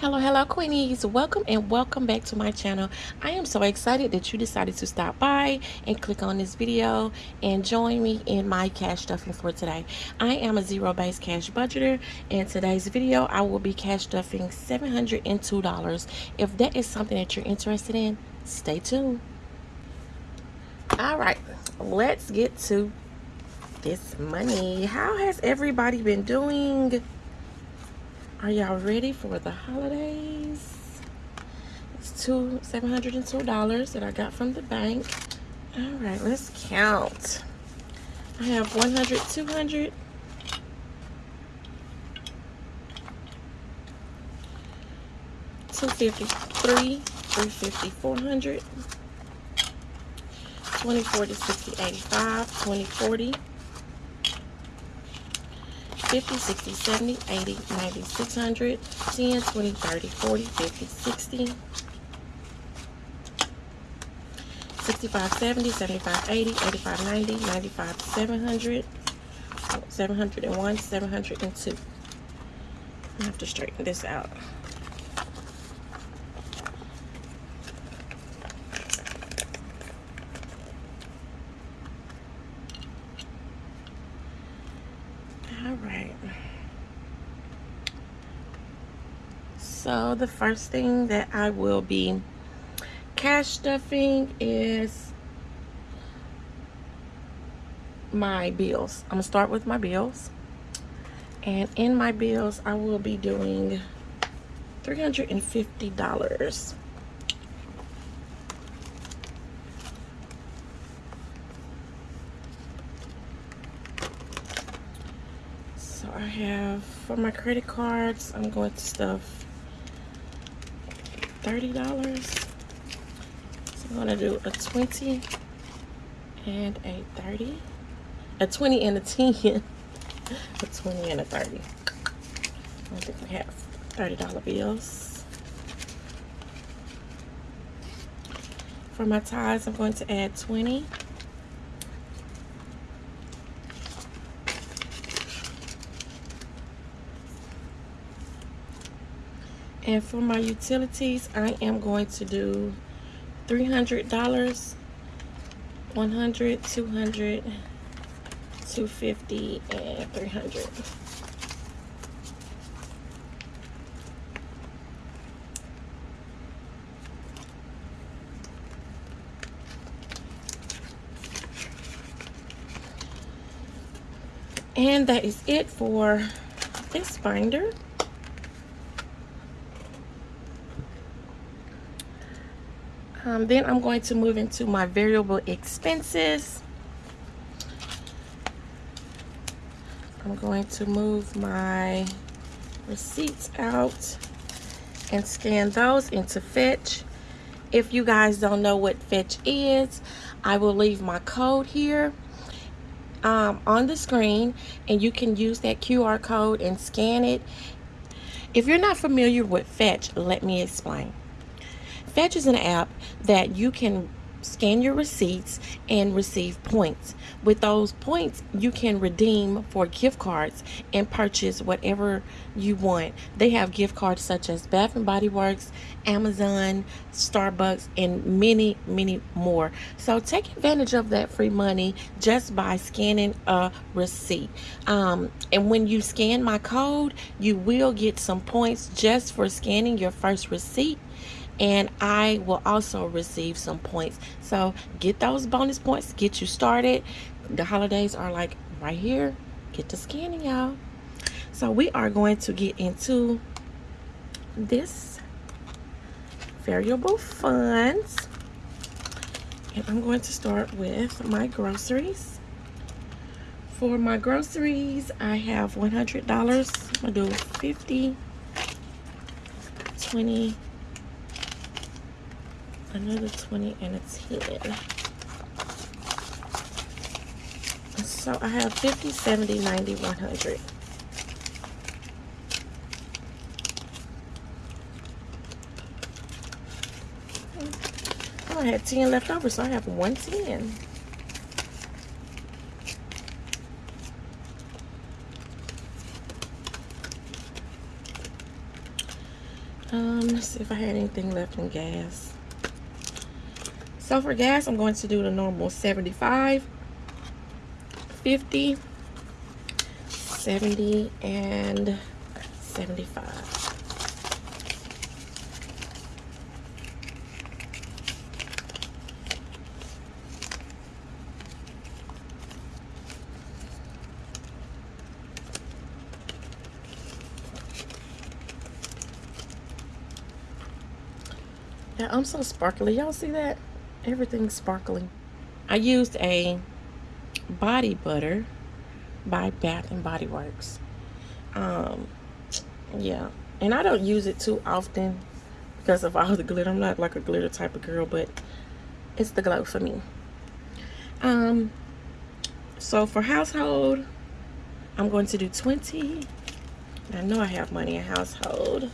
hello hello queenies. Welcome and welcome back to my channel. I am so excited that you decided to stop by and click on this video and join me in my cash stuffing for today. I am a zero base cash budgeter and today's video i will be cash stuffing 702 dollars. If that is something that you're interested in stay tuned. All right let's get to this money. How has everybody been doing are y'all ready for the holidays? It's two seven hundred and two dollars that I got from the bank. All right, let's count. I have 100, 200, 250, 350, 400, 20, 40, 60, 85, 20, 40, 50, 60, 70, 80, 90, 600, 10, 20, 30, 40, 50, 60, 65, 70, 75, 80, 85, 90, 95, 700, 701, 702. I have to straighten this out. So the first thing that I will be cash stuffing is my bills. I'm gonna start with my bills. And in my bills I will be doing $350 so I have for my credit cards I'm going to stuff $30. So I'm gonna do a 20 and a 30. A 20 and a 10. a 20 and a 30. I think we have $30 bills. For my ties, I'm going to add 20. And for my utilities, I am going to do $300, 100, 200, 250, and 300. And that is it for this binder. Um, then I'm going to move into my variable expenses. I'm going to move my receipts out and scan those into Fetch. If you guys don't know what Fetch is, I will leave my code here um, on the screen and you can use that QR code and scan it. If you're not familiar with Fetch, let me explain. Fetch is an app that you can scan your receipts and receive points. With those points, you can redeem for gift cards and purchase whatever you want. They have gift cards such as Bath and Body Works, Amazon, Starbucks, and many, many more. So take advantage of that free money just by scanning a receipt. Um, and when you scan my code, you will get some points just for scanning your first receipt and I will also receive some points. So get those bonus points, get you started. The holidays are like right here. Get to scanning, y'all. So we are going to get into this variable funds. And I'm going to start with my groceries. For my groceries, I have $100. I'm going to do 50, 20, another 20 and a 10 so I have 50 70 90 100 oh, I had 10 left over so I have 110 Um, let's see if I had anything left in gas. So for gas, I'm going to do the normal 75, 50, 70, and 75. Yeah, I'm so sparkly. Y'all see that? Everything's sparkling. I used a body butter by Bath and Body Works. Um, yeah, and I don't use it too often because of all the glitter. I'm not like a glitter type of girl, but it's the glow for me. Um, so for household, I'm going to do 20. I know I have money in household.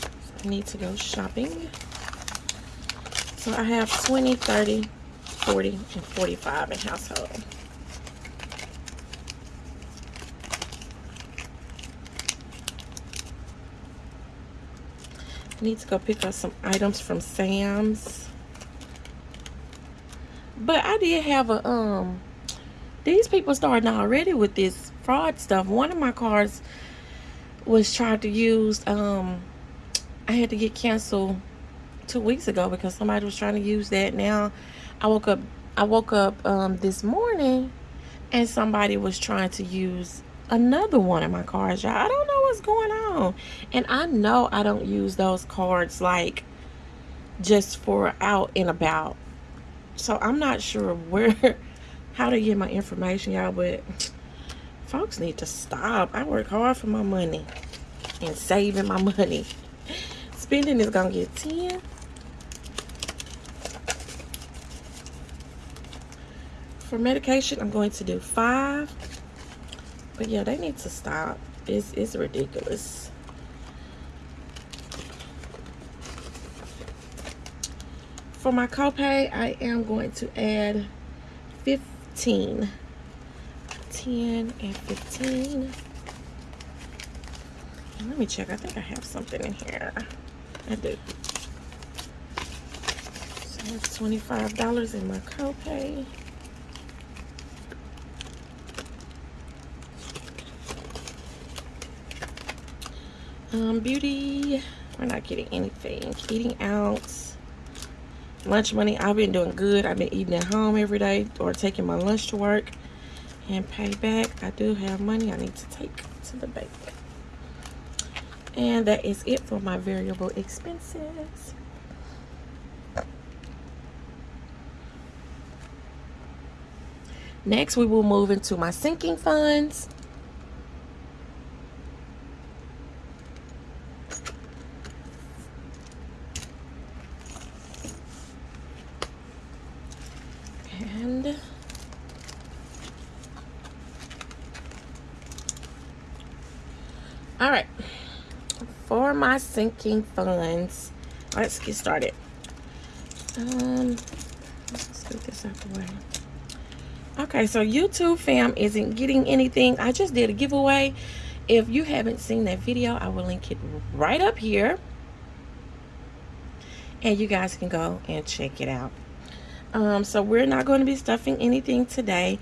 So I need to go shopping. So I have 20, 30, 40, and 45 in household. I need to go pick up some items from Sam's. But I did have a, um, these people starting already with this fraud stuff. One of my cards was tried to use, um, I had to get canceled two weeks ago because somebody was trying to use that. Now I woke up I woke up um, this morning and somebody was trying to use another one of my cards. Y'all, I don't know what's going on. And I know I don't use those cards like just for out and about. So I'm not sure where how to get my information, y'all, but folks need to stop. I work hard for my money and saving my money. Spending is gonna get 10 for medication, I'm going to do five. But yeah, they need to stop. It's, it's ridiculous. For my copay, I am going to add 15. 10 and 15. let me check. I think I have something in here. I do. So that's $25 in my copay. Um, beauty, we're not getting anything. Eating out, lunch money. I've been doing good. I've been eating at home every day or taking my lunch to work and pay back. I do have money I need to take to the bank. And that is it for my variable expenses. Next, we will move into my sinking funds. all right for my sinking funds. Let's get started. Um let's get this out the way. Okay so youtube fam isn't getting anything. I just did a giveaway. If you haven't seen that video i will link it right up here. And you guys can go and check it out. Um so we're not going to be stuffing anything today.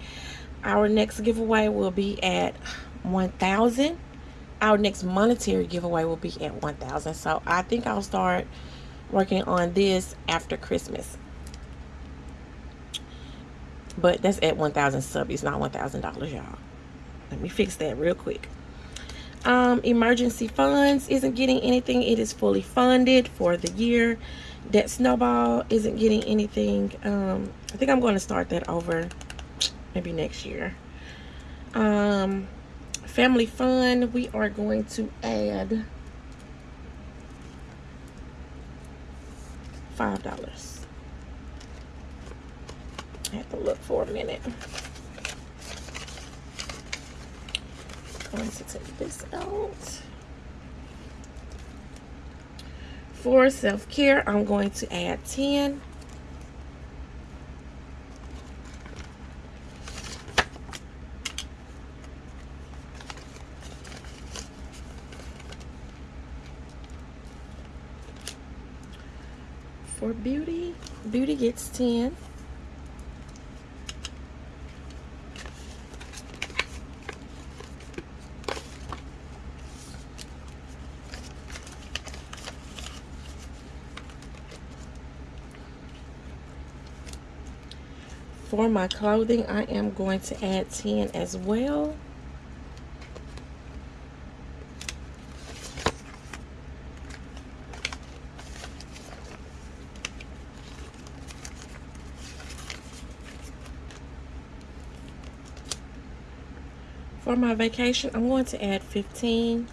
Our next giveaway will be at 1000 our next monetary giveaway will be at 1000 so i think i'll start working on this after christmas. But that's at 1000 subs not 1000 dollars y'all. Let me fix that real quick. Um, emergency funds isn't getting anything. It is fully funded for the year. That snowball isn't getting anything. Um, i think i'm going to start that over maybe next year. Um family fun, we are going to add five dollars. I have to look for a minute. Going to take this out. For self-care, I'm going to add 10. for Beauty. Beauty gets 10. For my clothing, I am going to add 10 as well. For my vacation, I'm going to add 15.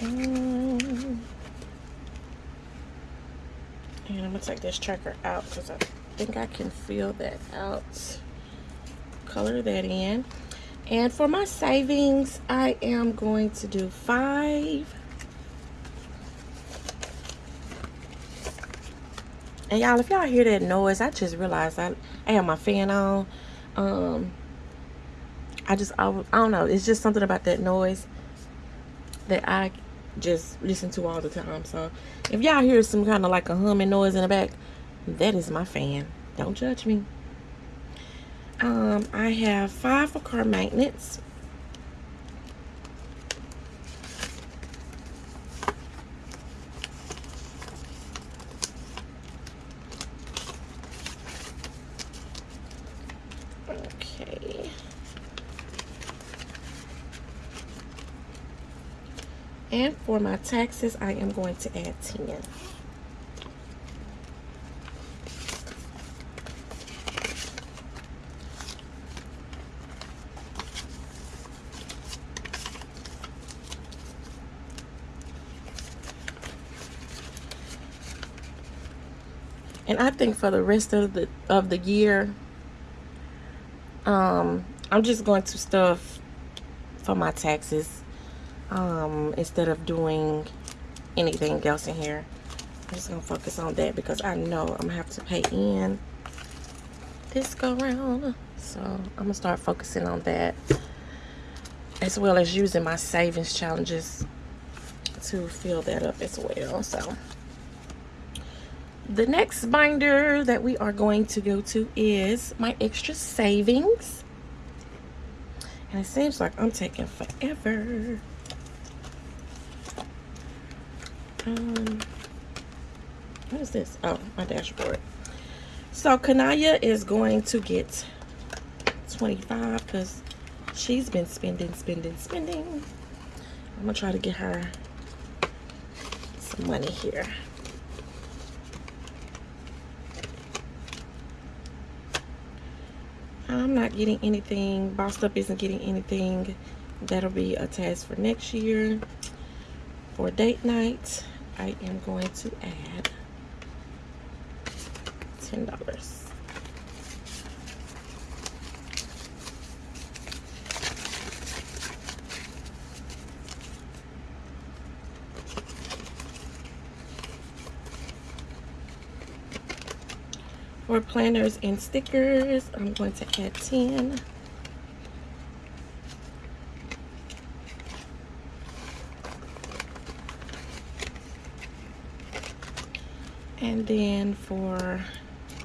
And I'm gonna take this tracker out because I think I can feel that out. Color that in. And for my savings, I am going to do five. And y'all, if y'all hear that noise, I just realized I, I have my fan on. Um, I just, I, I don't know. It's just something about that noise that I just listen to all the time. So if y'all hear some kind of like a humming noise in the back, that is my fan. Don't judge me. Um, I have five for car maintenance. And for my taxes, I am going to add 10. And I think for the rest of the of the year, um, I'm just going to stuff for my taxes um, instead of doing anything else in here. I'm just going to focus on that because I know I'm going to have to pay in this go round. So I'm going to start focusing on that as well as using my savings challenges to fill that up as well. So the next binder that we are going to go to is my extra savings. And it seems like I'm taking forever. Um what is this oh my dashboard so kanaya is going to get 25 because she's been spending spending spending i'm gonna try to get her some money here I'm not getting anything. Bossed Up isn't getting anything. That'll be a task for next year for date night. I am going to add $10. For planners and stickers, I'm going to add 10. And then for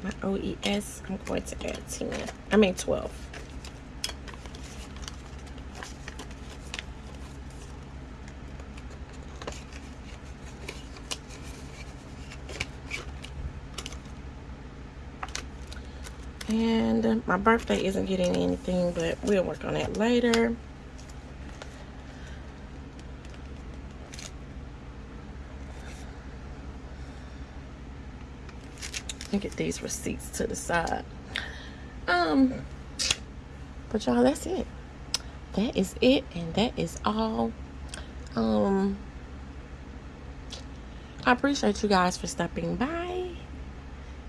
my OES, I'm going to add 10. I mean 12. And my birthday isn't getting anything, but we'll work on that later. And get these receipts to the side. Um, but y'all, that's it. That is it, and that is all. Um, I appreciate you guys for stopping by,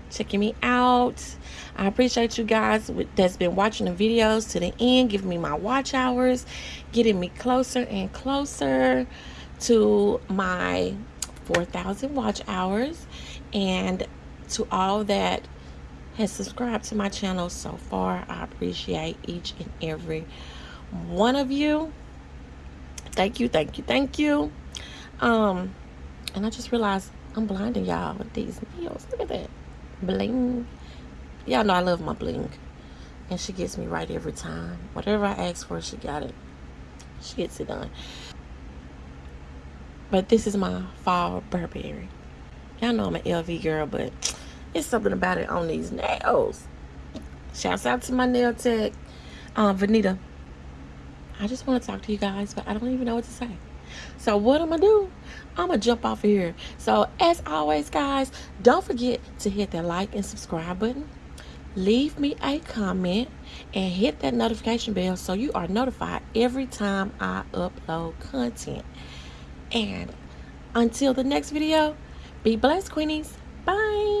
checking me out. I appreciate you guys that's been watching the videos to the end, giving me my watch hours, getting me closer and closer to my 4,000 watch hours, and to all that has subscribed to my channel so far. I appreciate each and every one of you. Thank you, thank you, thank you. Um, and I just realized I'm blinding y'all with these nails. Look at that. Bling. Y'all know I love my bling. And she gets me right every time. Whatever I ask for, she got it. She gets it done. But this is my fall Burberry. Y'all know I'm an LV girl, but it's something about it on these nails. Shouts out to my nail tech, um, Vanita. I just want to talk to you guys, but I don't even know what to say. So what I'm going to do, I'm going to jump off of here. So as always, guys, don't forget to hit that like and subscribe button. Leave me a comment and hit that notification bell so you are notified every time I upload content. And until the next video, be blessed, Queenies. Bye.